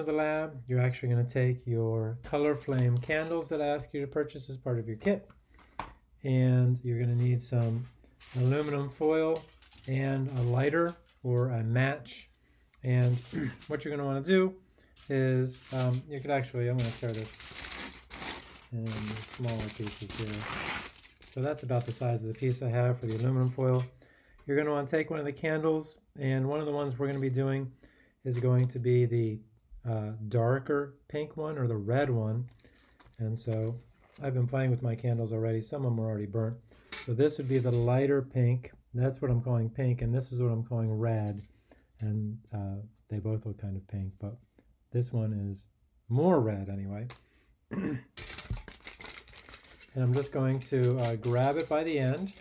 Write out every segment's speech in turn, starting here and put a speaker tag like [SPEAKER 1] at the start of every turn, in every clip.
[SPEAKER 1] of the lab, you're actually going to take your color flame candles that I ask you to purchase as part of your kit. And you're going to need some aluminum foil and a lighter or a match. And what you're going to want to do is, um, you could actually, I'm going to tear this in smaller pieces here. So that's about the size of the piece I have for the aluminum foil. You're going to want to take one of the candles, and one of the ones we're going to be doing is going to be the uh, darker pink one or the red one. And so I've been playing with my candles already. Some of them are already burnt. So this would be the lighter pink. That's what I'm calling pink, and this is what I'm calling red. And uh, they both look kind of pink, but this one is more red anyway. and I'm just going to uh, grab it by the end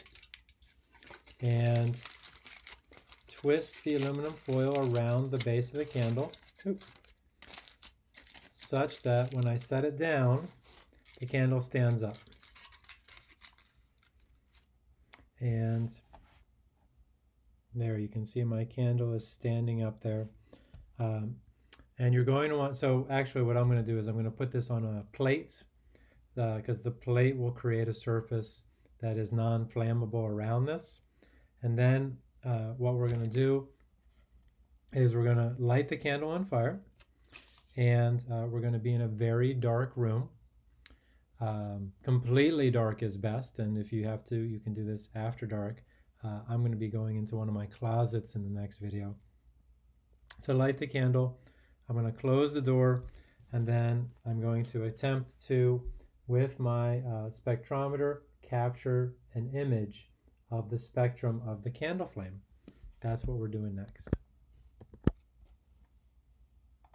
[SPEAKER 1] and twist the aluminum foil around the base of the candle such that when I set it down, the candle stands up. And there you can see my candle is standing up there. Um, and you're going to want, so actually what I'm going to do is I'm going to put this on a plate because uh, the plate will create a surface that is non-flammable around this. And then uh, what we're going to do is we're going to light the candle on fire and uh, we're going to be in a very dark room. Um, completely dark is best and if you have to you can do this after dark. Uh, I'm going to be going into one of my closets in the next video. To light the candle I'm going to close the door and then I'm going to attempt to with my uh, spectrometer capture an image of the spectrum of the candle flame. That's what we're doing next.